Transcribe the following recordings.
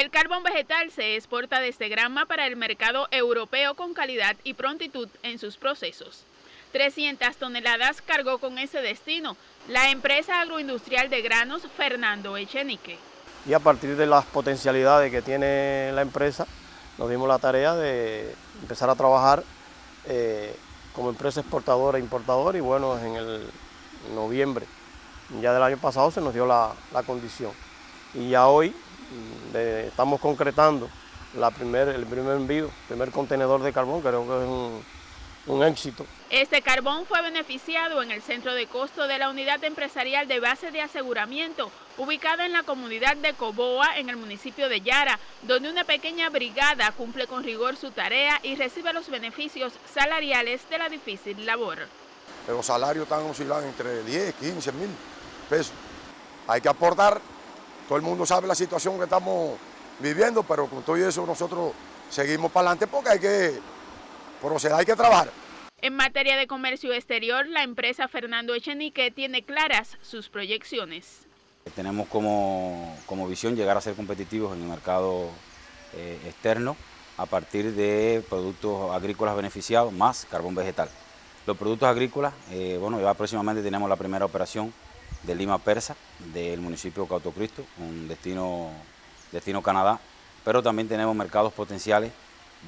El carbón vegetal se exporta desde Granma para el mercado europeo con calidad y prontitud en sus procesos. 300 toneladas cargó con ese destino la empresa agroindustrial de granos Fernando Echenique. Y a partir de las potencialidades que tiene la empresa, nos dimos la tarea de empezar a trabajar eh, como empresa exportadora e importadora y bueno, en el noviembre ya del año pasado se nos dio la, condición. Y ya hoy mm, estamos concretando la primer, el primer envío, el primer contenedor de carbón, creo que es un, un éxito. Este carbón fue beneficiado en el centro de costo de la unidad empresarial de base de aseguramiento, ubicada en la comunidad de Coboa, en el municipio de Yara, donde una pequeña brigada cumple con rigor su tarea y recibe los beneficios salariales de la difícil labor. Los salarios están oscilando entre 10, 15 mil pesos. Hay que aportar, todo el mundo sabe la situación que estamos viviendo, pero con todo eso nosotros seguimos para adelante porque hay que proceder, hay que trabajar. En materia de comercio exterior, la empresa Fernando Echenique tiene claras sus proyecciones. Tenemos como, visión llegar a ser competitivos en el mercado eh, externo a partir de productos agrícolas beneficiados más carbón vegetal. Los productos agrícolas, eh, bueno, ya próximamente tenemos la primera operación de Lima Persa, del municipio de Cauto Cristo, un destino, destino Canadá, pero también tenemos mercados potenciales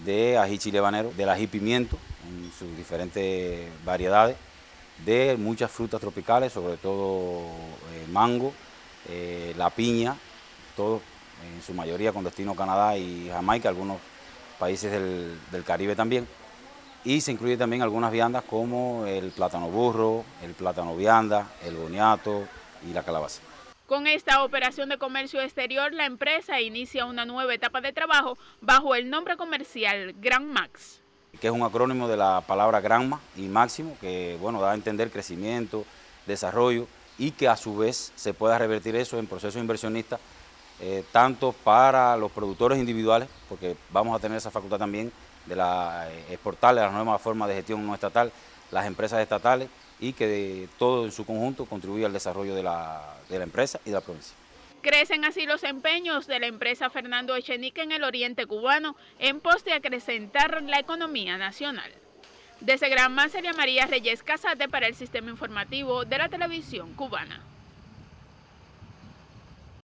de ají chile habanero, del ají pimiento en sus diferentes variedades, de muchas frutas tropicales, sobre todo eh, mango, eh, la piña, todo en su mayoría con destino Canadá y Jamaica, algunos países del, del Caribe también. Y se incluye también algunas viandas como el plátano burro, el plátano vianda, el boniato y la calabaza. Con esta operación de comercio exterior, la empresa inicia una nueva etapa de trabajo bajo el nombre comercial Gran Max. Que es un acrónimo de la palabra Granma y Máximo, que bueno, da a entender crecimiento, desarrollo y que a su vez se pueda revertir eso en procesos inversionistas, eh, tanto para los productores individuales, porque vamos a tener esa facultad también de la, eh, exportarle las nuevas formas de gestión no estatal, las empresas estatales, y que todo en su conjunto contribuya al desarrollo de la, empresa y de la provincia. Crecen así los empeños de la empresa Fernando Echenique en el oriente cubano en pos de acrecentar la economía nacional. Desde Granma sería María Reyes Casate para el Sistema Informativo de la Televisión Cubana.